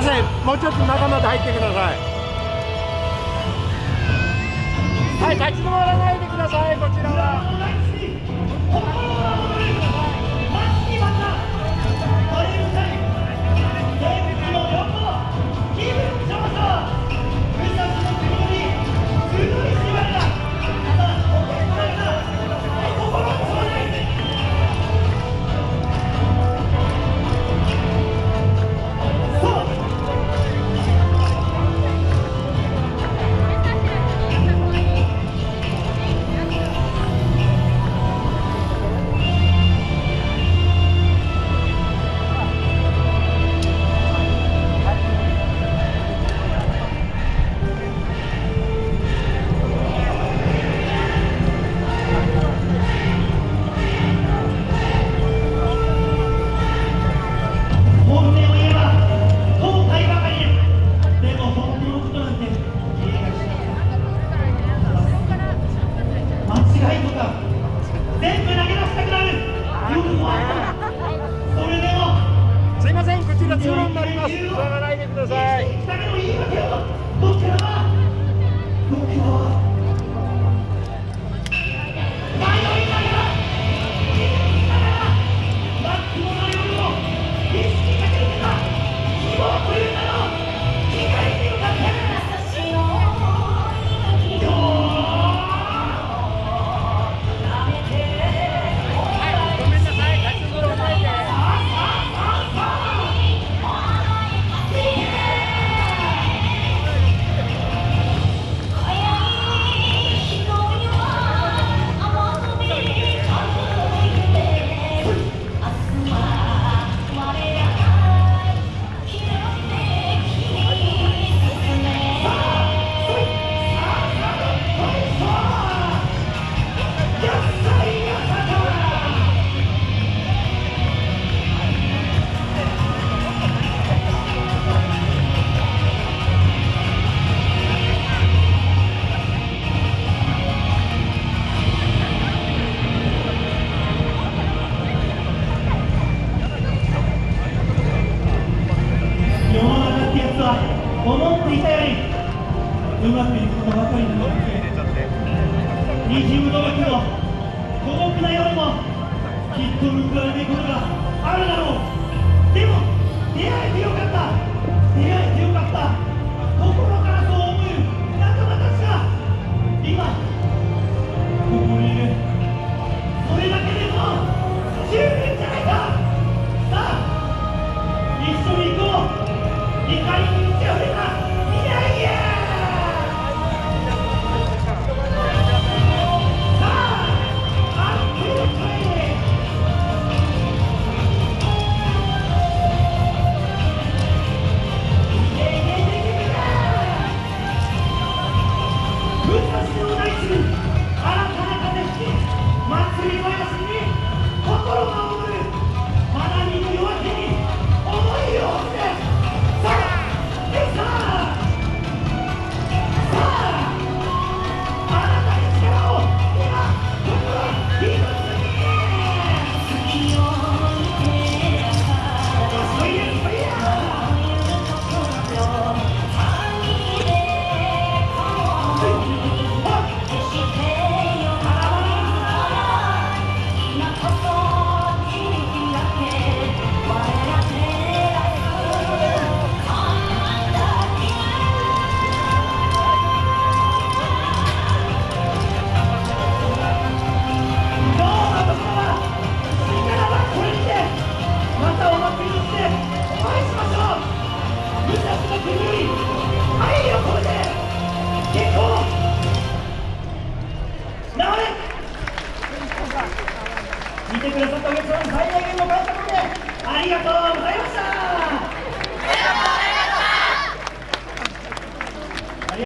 ません。もうちょっと中まで入ってください。はい立ち止まらないでくださいこちらは。た通路になります。がないでください。うまくいくことばかりなのでにじむの脇の孤独な夜もきっと報われないことがあるだろうでも出会えてよかった。出会えてよかった心からそう思う。仲間たちが今ここにいるそれだけでも十分じゃないかさあ一緒に行こう。怒りに満ち溢れた。月ん最大限の感謝込めてありがとうございました。